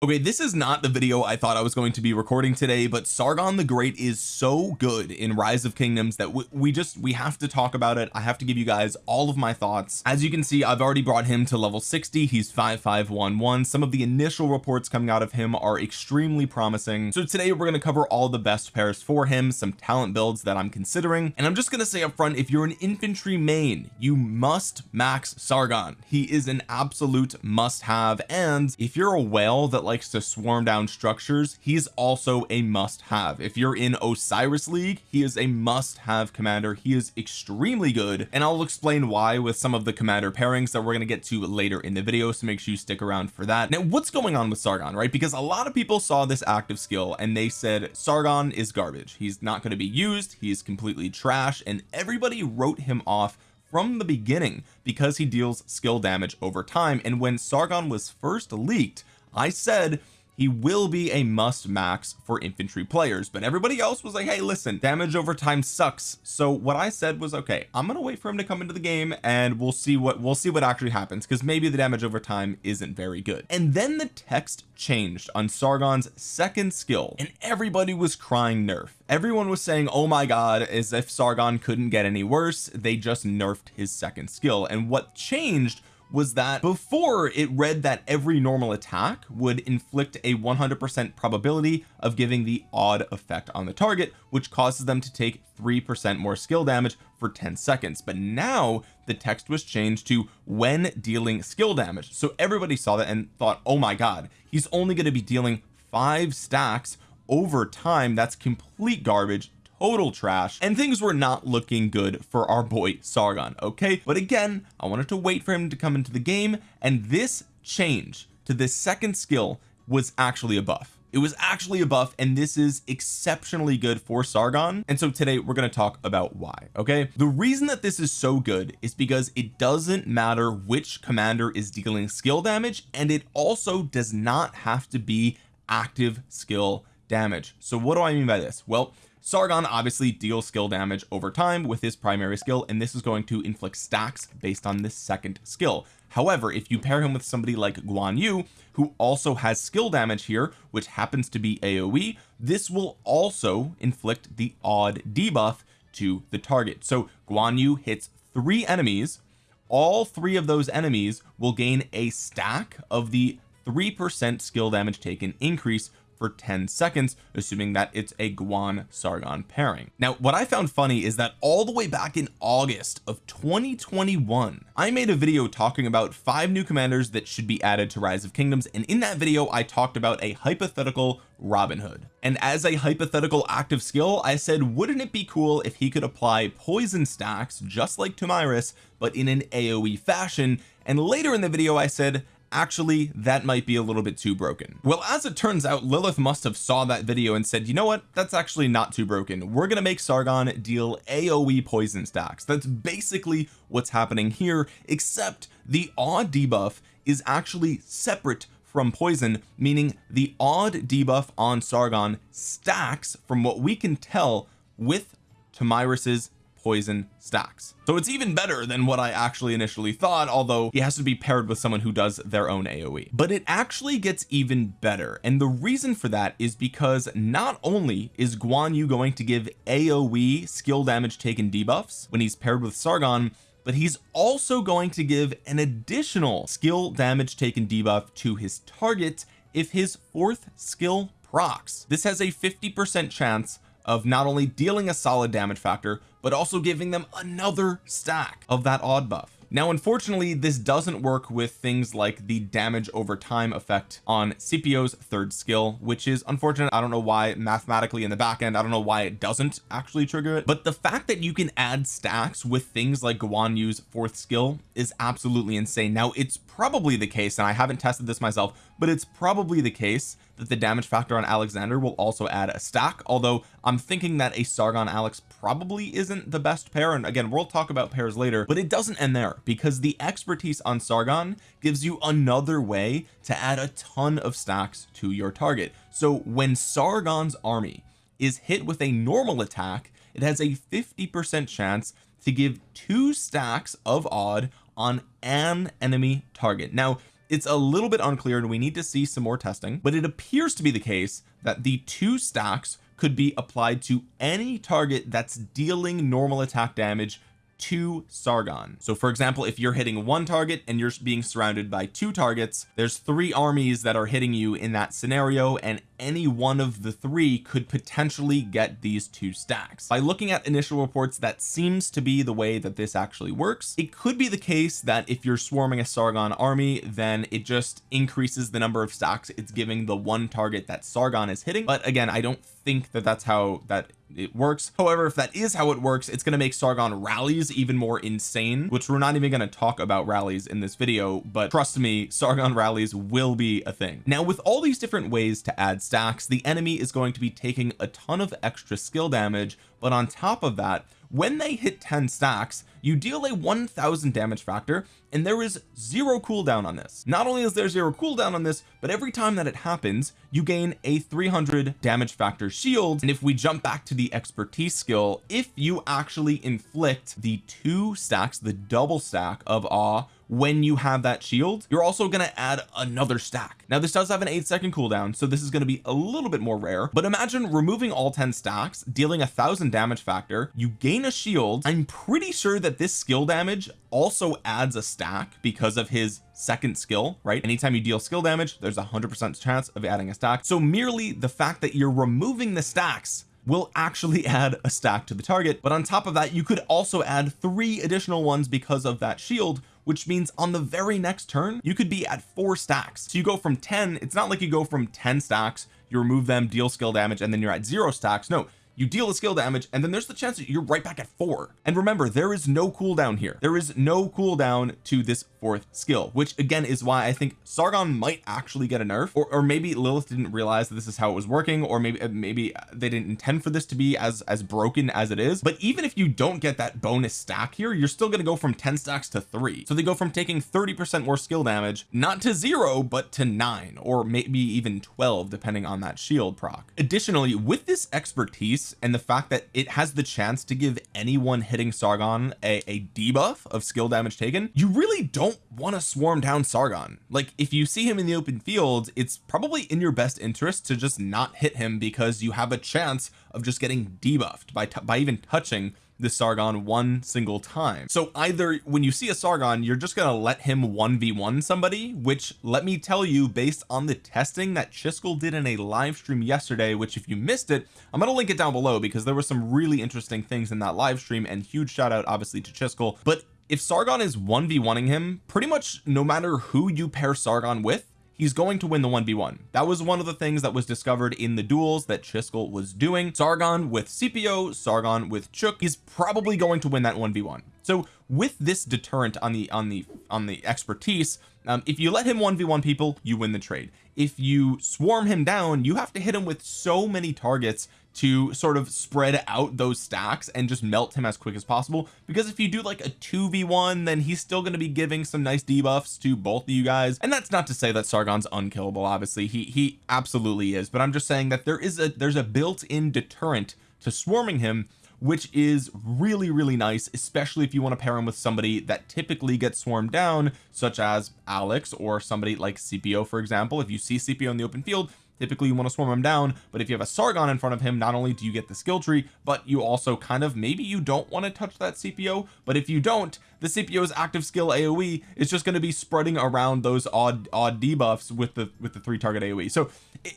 okay this is not the video I thought I was going to be recording today but Sargon the Great is so good in Rise of Kingdoms that we just we have to talk about it. I have to give you guys all of my thoughts. As you can see I've already brought him to level 60 he's 5511 some of the initial reports coming out of him are extremely promising. So today we're going to cover all the best pairs for him some talent builds that I'm considering. And I'm just going to say up front if you're an infantry main you must max Sargon. He is an absolute must have and if you're a whale that likes to swarm down structures he's also a must have if you're in Osiris League he is a must have commander. He is extremely good and I'll explain why with some of the commander pairings that we're going to get to later in the video so make sure you stick around for that. Now what's going on with Sargon right? Because a lot of people saw this active skill and they said Sargon is garbage. He's not going to be used. He's completely trash and everybody wrote him off from the beginning because he deals skill damage over time and when Sargon was first leaked I said he will be a must max for infantry players but everybody else was like hey listen damage over time sucks. So what I said was okay I'm gonna wait for him to come into the game and we'll see what we'll see what actually happens because maybe the damage over time isn't very good. And then the text changed on Sargon's second skill and everybody was crying nerf. Everyone was saying oh my god as if Sargon couldn't get any worse. They just nerfed his second skill and what changed was that before it read that every normal attack would inflict a 100% probability of giving the odd effect on the target which causes them to take 3% more skill damage for 10 seconds. But now the text was changed to when dealing skill damage. So everybody saw that and thought oh my god he's only going to be dealing five stacks over time. That's complete garbage total trash and things were not looking good for our boy Sargon okay? But again I wanted to wait for him to come into the game and this change to this second skill was actually a buff. It was actually a buff and this is exceptionally good for Sargon. And so today we're going to talk about why okay? The reason that this is so good is because it doesn't matter which commander is dealing skill damage and it also does not have to be active skill damage. So what do I mean by this? Well Sargon obviously deals skill damage over time with his primary skill and this is going to inflict stacks based on this second skill. However if you pair him with somebody like Guan Yu who also has skill damage here which happens to be AoE this will also inflict the odd debuff to the target. So Guan Yu hits three enemies. All three of those enemies will gain a stack of the 3% skill damage taken increase for 10 seconds assuming that it's a Guan Sargon pairing. Now what I found funny is that all the way back in August of 2021 I made a video talking about five new commanders that should be added to Rise of Kingdoms and in that video I talked about a hypothetical Robin Hood. And as a hypothetical active skill I said wouldn't it be cool if he could apply poison stacks just like Tomyris but in an AoE fashion? And later in the video I said actually that might be a little bit too broken. Well as it turns out Lilith must have saw that video and said you know what? That's actually not too broken. We're gonna make Sargon deal AoE poison stacks. That's basically what's happening here except the odd debuff is actually separate from poison meaning the odd debuff on Sargon stacks from what we can tell with Tomyris's poison stacks. So it's even better than what I actually initially thought although he has to be paired with someone who does their own AoE but it actually gets even better. And the reason for that is because not only is Guan Yu going to give AoE skill damage taken debuffs when he's paired with Sargon but he's also going to give an additional skill damage taken debuff to his target if his fourth skill procs. This has a 50 percent chance of not only dealing a solid damage factor but also giving them another stack of that odd buff. Now unfortunately this doesn't work with things like the damage over time effect on Scipio's third skill which is unfortunate. I don't know why mathematically in the back end I don't know why it doesn't actually trigger it. But the fact that you can add stacks with things like Guan Yu's fourth skill is absolutely insane. Now it's probably the case and I haven't tested this myself but it's probably the case that the damage factor on Alexander will also add a stack although I'm thinking that a Sargon Alex probably isn't the best pair and again we'll talk about pairs later but it doesn't end there because the expertise on Sargon gives you another way to add a ton of stacks to your target. So when Sargon's army is hit with a normal attack it has a 50 percent chance to give two stacks of odd on an enemy target. Now it's a little bit unclear and we need to see some more testing but it appears to be the case that the two stacks could be applied to any target that's dealing normal attack damage to Sargon. So for example if you're hitting one target and you're being surrounded by two targets there's three armies that are hitting you in that scenario and any one of the three could potentially get these two stacks. By looking at initial reports that seems to be the way that this actually works. It could be the case that if you're swarming a Sargon army then it just increases the number of stacks it's giving the one target that Sargon is hitting. But again I don't think that that's how that it works. However if that is how it works it's going to make Sargon rallies even more insane which we're not even going to talk about rallies in this video but trust me Sargon rallies will be a thing. Now with all these different ways to add stacks the enemy is going to be taking a ton of extra skill damage but on top of that when they hit 10 stacks you deal a 1000 damage factor and there is zero cooldown on this. Not only is there zero cooldown on this but every time that it happens you gain a 300 damage factor shield. And if we jump back to the expertise skill if you actually inflict the two stacks the double stack of awe when you have that shield you're also going to add another stack. Now this does have an eight second cooldown so this is going to be a little bit more rare but imagine removing all 10 stacks dealing a thousand damage factor you gain a shield. I'm pretty sure that this skill damage also adds a stack because of his second skill right? Anytime you deal skill damage there's a hundred percent chance of adding a stack. So merely the fact that you're removing the stacks will actually add a stack to the target but on top of that you could also add three additional ones because of that shield which means on the very next turn you could be at four stacks. So you go from 10 it's not like you go from 10 stacks you remove them deal skill damage and then you're at zero stacks. No you deal a skill damage and then there's the chance that you're right back at four. And remember there is no cooldown here. There is no cooldown to this fourth skill which again is why I think Sargon might actually get a nerf or, or maybe Lilith didn't realize that this is how it was working or maybe uh, maybe they didn't intend for this to be as as broken as it is. But even if you don't get that bonus stack here you're still going to go from 10 stacks to three. So they go from taking 30 percent more skill damage not to zero but to nine or maybe even 12 depending on that shield proc. Additionally with this expertise and the fact that it has the chance to give anyone hitting Sargon a, a debuff of skill damage taken you really don't want to swarm down Sargon. Like if you see him in the open field it's probably in your best interest to just not hit him because you have a chance of just getting debuffed by by even touching the Sargon one single time. So either when you see a Sargon you're just gonna let him 1v1 somebody which let me tell you based on the testing that Chisgule did in a live stream yesterday which if you missed it I'm gonna link it down below because there were some really interesting things in that live stream and huge shout out obviously to Chisgule. But if Sargon is 1v1ing him pretty much no matter who you pair Sargon with he's going to win the 1v1 that was one of the things that was discovered in the duels that Chisgule was doing. Sargon with CPO Sargon with Chook he's probably going to win that 1v1 so with this deterrent on the on the on the expertise um, if you let him 1v1 people you win the trade. If you swarm him down you have to hit him with so many targets to sort of spread out those stacks and just melt him as quick as possible. Because if you do like a 2v1 then he's still going to be giving some nice debuffs to both of you guys. And that's not to say that Sargon's unkillable obviously. He he absolutely is. But I'm just saying that there is a there's a built-in deterrent to swarming him which is really really nice especially if you want to pair him with somebody that typically gets swarmed down such as Alex or somebody like CPO for example. If you see CPO in the open field typically you want to swarm him down but if you have a Sargon in front of him not only do you get the skill tree but you also kind of maybe you don't want to touch that CPO but if you don't the CPO's active skill AoE is just going to be spreading around those odd odd debuffs with the with the three target AoE so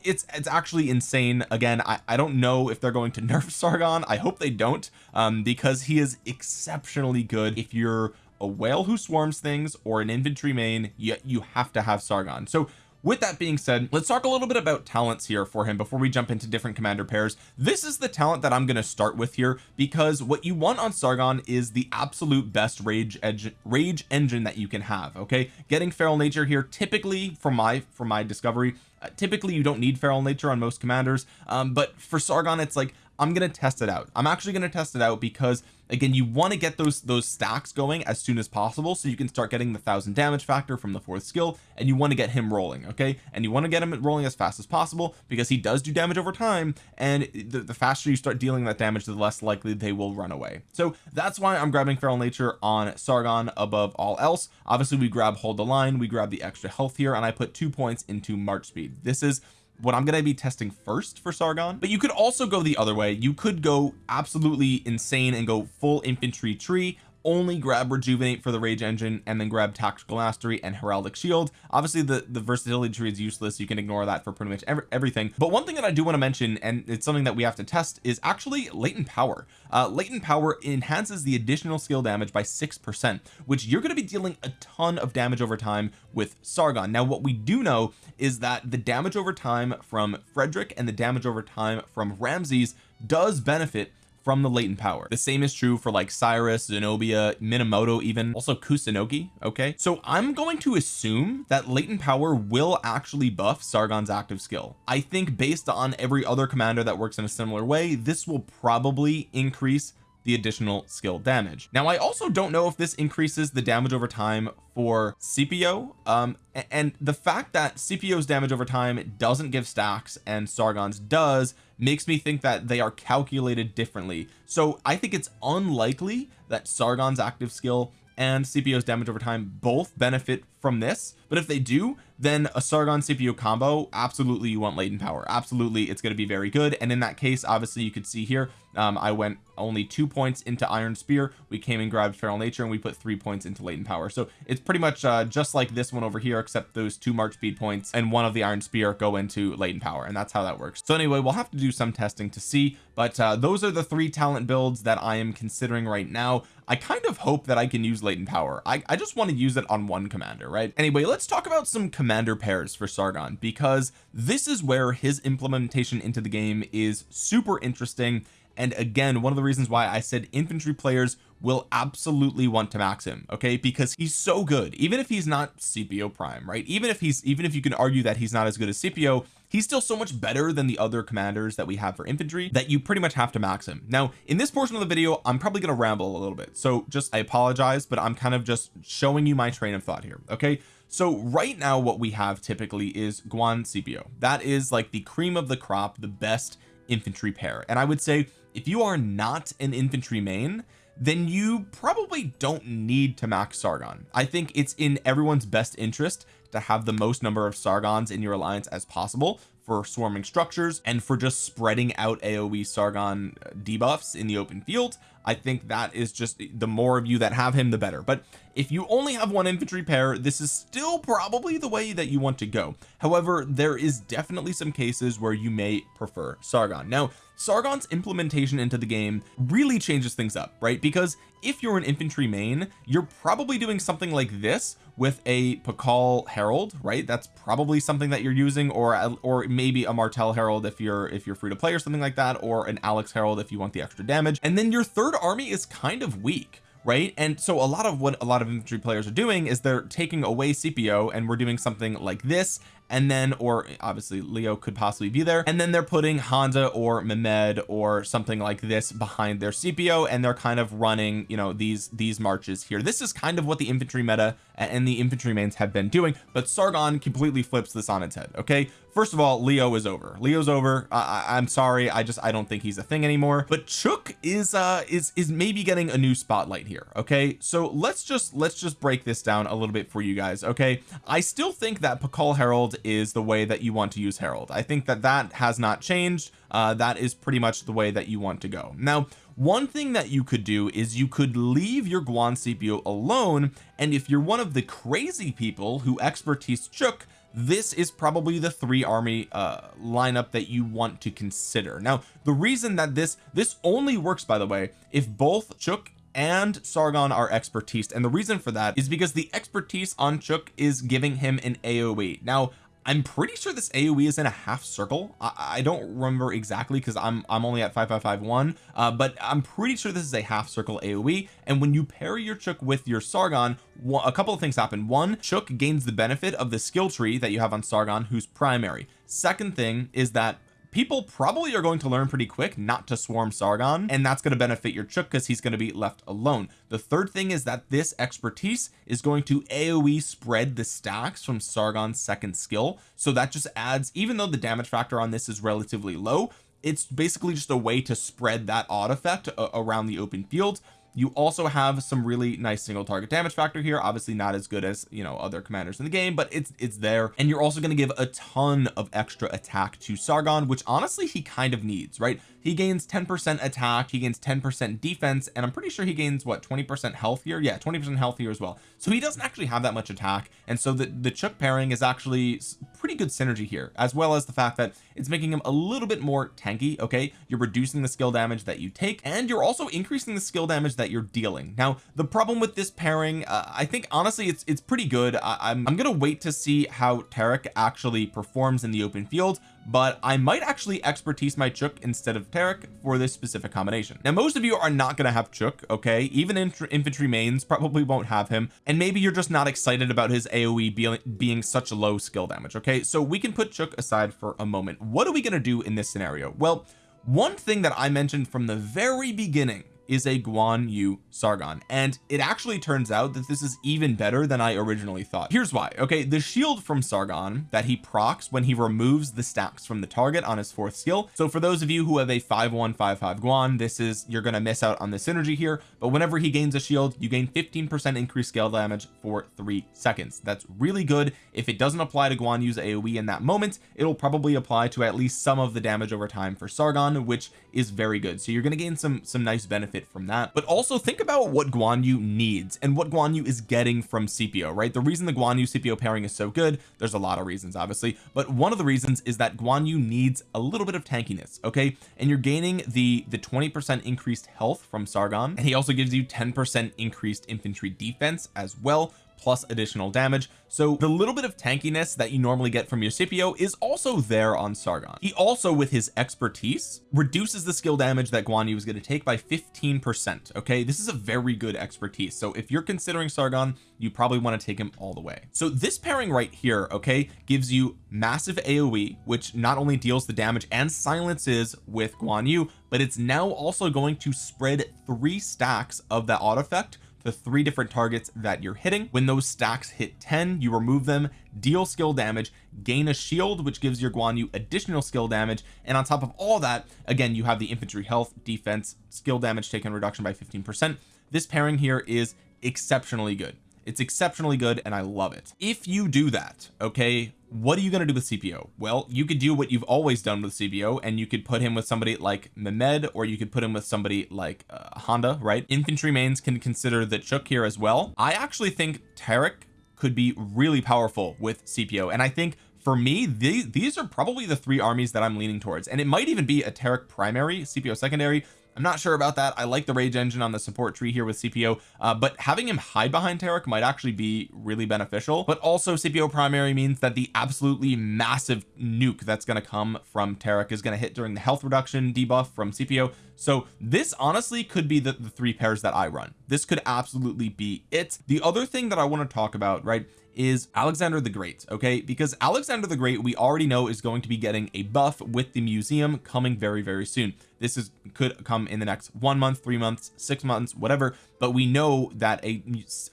it's it's actually insane. Again I, I don't know if they're going to nerf Sargon. I hope they don't um because he is exceptionally good. If you're a whale who swarms things or an infantry main you, you have to have Sargon. So with that being said let's talk a little bit about talents here for him before we jump into different commander pairs. This is the talent that I'm going to start with here because what you want on Sargon is the absolute best rage edge rage engine that you can have okay? Getting feral nature here typically from my from my discovery uh, typically you don't need feral nature on most commanders um, but for Sargon it's like I'm gonna test it out. I'm actually gonna test it out because again you want to get those those stacks going as soon as possible so you can start getting the thousand damage factor from the fourth skill and you want to get him rolling okay? And you want to get him rolling as fast as possible because he does do damage over time and the, the faster you start dealing that damage the less likely they will run away. So that's why I'm grabbing feral nature on Sargon above all else. Obviously we grab hold the line we grab the extra health here and I put two points into march speed. This is what I'm going to be testing first for Sargon but you could also go the other way. You could go absolutely insane and go full infantry tree only grab rejuvenate for the rage engine and then grab tactical mastery and heraldic shield. Obviously the the versatility tree is useless. You can ignore that for pretty much every, everything. But one thing that I do want to mention and it's something that we have to test is actually latent power. Uh latent power enhances the additional skill damage by six percent which you're going to be dealing a ton of damage over time with Sargon. Now what we do know is that the damage over time from Frederick and the damage over time from Ramses does benefit from the latent power. The same is true for like Cyrus Zenobia Minamoto even also Kusunoki okay? So I'm going to assume that latent power will actually buff Sargon's active skill. I think based on every other commander that works in a similar way this will probably increase the additional skill damage. Now I also don't know if this increases the damage over time for CPO um and the fact that CPO's damage over time doesn't give stacks and Sargon's does makes me think that they are calculated differently. So I think it's unlikely that Sargon's active skill and CPO's damage over time both benefit from this but if they do then a Sargon Scipio combo absolutely you want latent power. Absolutely it's going to be very good. And in that case obviously you could see here um, I went only two points into iron spear. We came and grabbed feral nature and we put three points into latent power. So it's pretty much uh, just like this one over here except those two march speed points and one of the iron spear go into latent power and that's how that works. So anyway we'll have to do some testing to see but uh, those are the three talent builds that I am considering right now. I kind of hope that I can use latent power. I, I just want to use it on one commander right? Anyway let's talk about some commander pairs for Sargon because this is where his implementation into the game is super interesting. And again one of the reasons why I said infantry players will absolutely want to max him okay? Because he's so good. Even if he's not CPO prime right? Even if he's even if you can argue that he's not as good as CPO he's still so much better than the other commanders that we have for infantry that you pretty much have to max him. Now in this portion of the video I'm probably going to ramble a little bit. So just I apologize but I'm kind of just showing you my train of thought here okay? So right now what we have typically is Guan CPO that is like the cream of the crop the best infantry pair. And I would say if you are not an infantry main then you probably don't need to max Sargon. I think it's in everyone's best interest to have the most number of Sargons in your alliance as possible for swarming structures and for just spreading out AoE Sargon debuffs in the open field I think that is just the more of you that have him the better. But if you only have one infantry pair this is still probably the way that you want to go. However there is definitely some cases where you may prefer Sargon. Now Sargon's implementation into the game really changes things up right? Because if you're an infantry main you're probably doing something like this with a Pakal Harald right? That's probably something that you're using or or maybe a Martel Harald if you're if you're free to play or something like that or an Alex Harald if you want the extra damage. And then your third army is kind of weak right? And so a lot of what a lot of infantry players are doing is they're taking away CPO and we're doing something like this and then or obviously Leo could possibly be there and then they're putting Honda or Mehmed or something like this behind their CPO and they're kind of running you know these these marches here. This is kind of what the infantry meta and the infantry mains have been doing but Sargon completely flips this on its head okay? First of all Leo is over. Leo's over. I, am sorry. I just I don't think he's a thing anymore. But Chook is uh is is maybe getting a new spotlight here okay? So let's just let's just break this down a little bit for you guys okay? I still think that Pakal Harald is the way that you want to use Harald I think that that has not changed. Uh that is pretty much the way that you want to go. Now one thing that you could do is you could leave your Guan Scipio alone and if you're one of the crazy people who expertise Chook this is probably the three army uh lineup that you want to consider. Now the reason that this this only works by the way if both Chook and Sargon are expertise and the reason for that is because the expertise on Chook is giving him an AoE now I'm pretty sure this AoE is in a half circle. I, I don't remember exactly because I'm I'm only at 5551 uh, but I'm pretty sure this is a half circle AoE and when you pair your Chook with your Sargon a couple of things happen. One Chook gains the benefit of the skill tree that you have on Sargon who's primary. Second thing is that people probably are going to learn pretty quick not to swarm Sargon and that's going to benefit your Chook because he's going to be left alone. The third thing is that this expertise is going to AoE spread the stacks from Sargon's second skill. So that just adds even though the damage factor on this is relatively low it's basically just a way to spread that odd effect around the open field you also have some really nice single target damage factor here. Obviously not as good as you know other commanders in the game but it's it's there. And you're also going to give a ton of extra attack to Sargon which honestly he kind of needs right he gains 10 percent attack he gains 10 percent defense and I'm pretty sure he gains what 20 percent healthier yeah 20 percent healthier as well. So he doesn't actually have that much attack and so the the Chook pairing is actually pretty good synergy here as well as the fact that it's making him a little bit more tanky okay? You're reducing the skill damage that you take and you're also increasing the skill damage that you're dealing. Now the problem with this pairing uh, I think honestly it's it's pretty good. I, I'm, I'm gonna wait to see how Tariq actually performs in the open field but I might actually expertise my Chook instead of Tariq for this specific combination. Now most of you are not going to have Chook okay? Even infantry mains probably won't have him and maybe you're just not excited about his AoE being, being such low skill damage okay? So we can put Chook aside for a moment. What are we going to do in this scenario? Well one thing that I mentioned from the very beginning is a Guan Yu Sargon and it actually turns out that this is even better than I originally thought. Here's why okay? The shield from Sargon that he procs when he removes the stacks from the target on his fourth skill. So for those of you who have a 5155 Guan this is you're going to miss out on the synergy here but whenever he gains a shield you gain 15 percent increased scale damage for three seconds. That's really good. If it doesn't apply to Guan Yu's AoE in that moment it'll probably apply to at least some of the damage over time for Sargon which is very good. So you're going to gain some some nice benefit benefit from that. But also think about what Guan Yu needs and what Guan Yu is getting from CPO right? The reason the Guan Yu Scipio pairing is so good there's a lot of reasons obviously but one of the reasons is that Guan Yu needs a little bit of tankiness okay? And you're gaining the the 20 percent increased health from Sargon and he also gives you 10 percent increased infantry defense as well plus additional damage. So the little bit of tankiness that you normally get from your Scipio is also there on Sargon. He also with his expertise reduces the skill damage that Guan Yu is going to take by 15 percent okay? This is a very good expertise. So if you're considering Sargon you probably want to take him all the way. So this pairing right here okay gives you massive AoE which not only deals the damage and silences with Guan Yu but it's now also going to spread three stacks of that odd effect the three different targets that you're hitting. When those stacks hit 10 you remove them deal skill damage gain a shield which gives your Guan Yu additional skill damage and on top of all that again you have the infantry health defense skill damage taken reduction by 15 percent. This pairing here is exceptionally good. It's exceptionally good and I love it. If you do that okay what are you going to do with CPO well you could do what you've always done with CPO and you could put him with somebody like Mehmed or you could put him with somebody like uh, Honda right? Infantry mains can consider the Chook here as well. I actually think Tariq could be really powerful with CPO and I think for me these, these are probably the three armies that I'm leaning towards. And it might even be a Tariq primary CPO secondary I'm not sure about that. I like the rage engine on the support tree here with CPO uh, but having him hide behind Tariq might actually be really beneficial. But also CPO primary means that the absolutely massive nuke that's going to come from Tariq is going to hit during the health reduction debuff from CPO so this honestly could be the, the three pairs that I run. This could absolutely be it. The other thing that I want to talk about right is Alexander the Great okay? Because Alexander the Great we already know is going to be getting a buff with the museum coming very very soon. This is could come in the next one month three months six months whatever but we know that a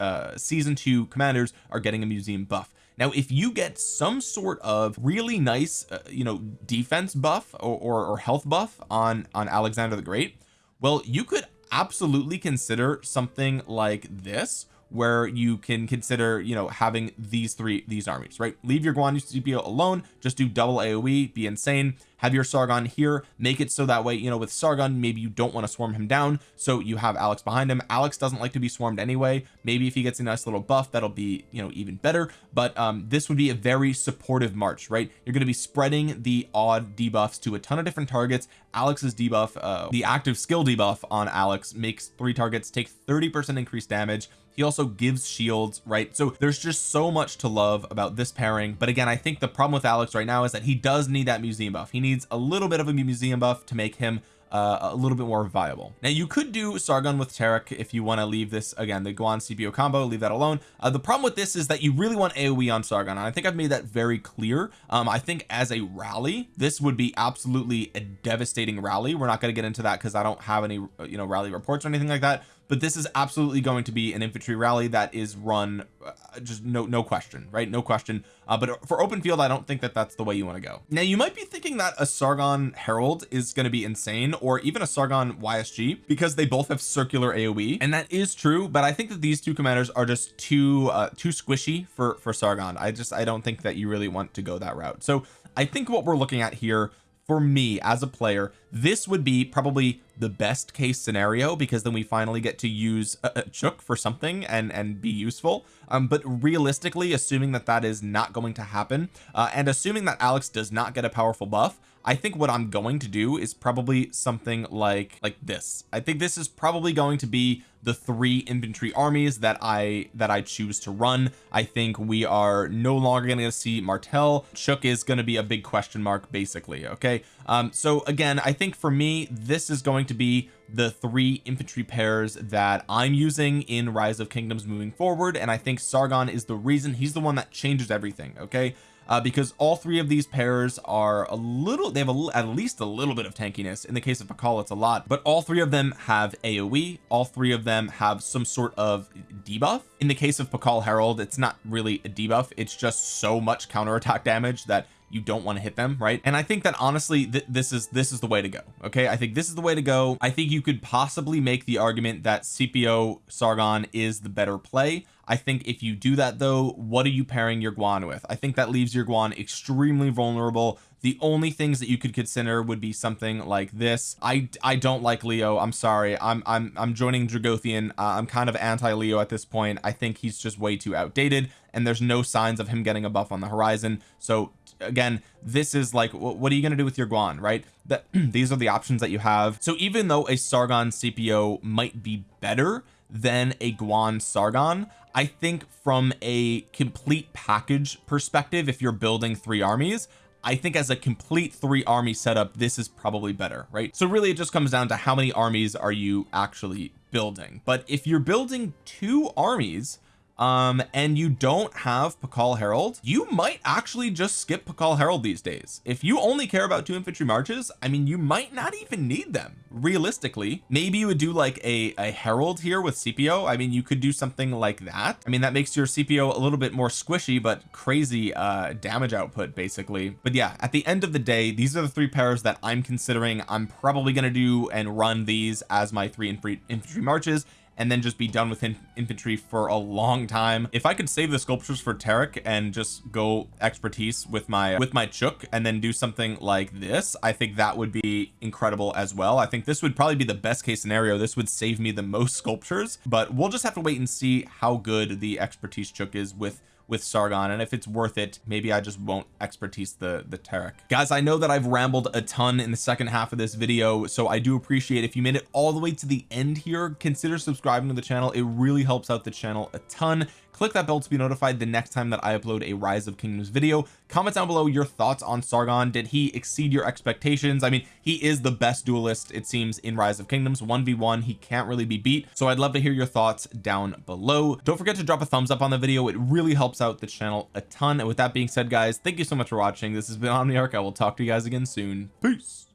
uh, season two commanders are getting a museum buff. Now if you get some sort of really nice uh, you know defense buff or, or, or health buff on on Alexander the Great well you could absolutely consider something like this where you can consider you know having these three these armies right? Leave your Guan Yu Scipio alone. Just do double AoE be insane. Have your Sargon here. Make it so that way you know with Sargon maybe you don't want to swarm him down. So you have Alex behind him. Alex doesn't like to be swarmed anyway. Maybe if he gets a nice little buff that'll be you know even better. But um this would be a very supportive march right? You're going to be spreading the odd debuffs to a ton of different targets. Alex's debuff uh the active skill debuff on Alex makes three targets take 30 percent increased damage he also gives shields right? So there's just so much to love about this pairing. But again I think the problem with Alex right now is that he does need that museum buff. He needs a little bit of a museum buff to make him uh, a little bit more viable. Now you could do Sargon with Tariq if you want to leave this again the Guan CPO combo leave that alone. Uh, the problem with this is that you really want AoE on Sargon and I think I've made that very clear. Um I think as a rally this would be absolutely a devastating rally. We're not going to get into that because I don't have any you know rally reports or anything like that but this is absolutely going to be an infantry rally that is run uh, just no no question right? No question. Uh, but for open field I don't think that that's the way you want to go. Now you might be thinking that a Sargon Harald is going to be insane or even a Sargon YSG because they both have circular AoE and that is true but I think that these two commanders are just too uh too squishy for for Sargon. I just I don't think that you really want to go that route. So I think what we're looking at here for me as a player this would be probably the best case scenario because then we finally get to use a, a chook for something and and be useful. Um but realistically assuming that that is not going to happen uh, and assuming that Alex does not get a powerful buff I think what I'm going to do is probably something like like this. I think this is probably going to be the three infantry armies that I that I choose to run. I think we are no longer going to see Martel Chook is going to be a big question mark basically okay? Um so again I think for me this is going to be the three infantry pairs that I'm using in rise of kingdoms moving forward and I think Sargon is the reason. He's the one that changes everything okay uh, because all three of these pairs are a little they have a, at least a little bit of tankiness. In the case of Pakal it's a lot. But all three of them have AoE all three of them have some sort of debuff. In the case of Pakal Harald it's not really a debuff. It's just so much counterattack damage that you don't want to hit them right? And I think that honestly th this is this is the way to go okay? I think this is the way to go. I think you could possibly make the argument that CPO Sargon is the better play. I think if you do that though what are you pairing your Guan with? I think that leaves your Guan extremely vulnerable. The only things that you could consider would be something like this. I I don't like Leo. I'm sorry. I'm I'm I'm joining Dragothian. Uh, I'm kind of anti Leo at this point. I think he's just way too outdated and there's no signs of him getting a buff on the horizon. So again this is like what are you going to do with your Guan right? That these are the options that you have. So even though a Sargon CPO might be better than a Guan Sargon I think from a complete package perspective if you're building three armies I think as a complete three army setup this is probably better right? So really it just comes down to how many armies are you actually building. But if you're building two armies um and you don't have Pakal Harald you might actually just skip Pakal Harald these days. If you only care about two infantry marches I mean you might not even need them realistically. Maybe you would do like a, a Harald here with CPO I mean you could do something like that. I mean that makes your CPO a little bit more squishy but crazy uh damage output basically. But yeah at the end of the day these are the three pairs that I'm considering. I'm probably going to do and run these as my three infantry marches and then just be done with in infantry for a long time. If I could save the sculptures for Tariq and just go expertise with my with my chook and then do something like this I think that would be incredible as well. I think this would probably be the best case scenario. This would save me the most sculptures but we'll just have to wait and see how good the expertise chook is with with Sargon and if it's worth it maybe I just won't expertise the the Tariq guys I know that I've rambled a ton in the second half of this video so I do appreciate if you made it all the way to the end here consider subscribing to the channel. It really helps out the channel a ton click that bell to be notified the next time that I upload a rise of kingdoms video. Comment down below your thoughts on Sargon. Did he exceed your expectations? I mean he is the best duelist it seems in rise of kingdoms. 1v1 he can't really be beat. So I'd love to hear your thoughts down below. Don't forget to drop a thumbs up on the video. It really helps out the channel a ton. And with that being said guys thank you so much for watching. This has been Omniarch. I will talk to you guys again soon. Peace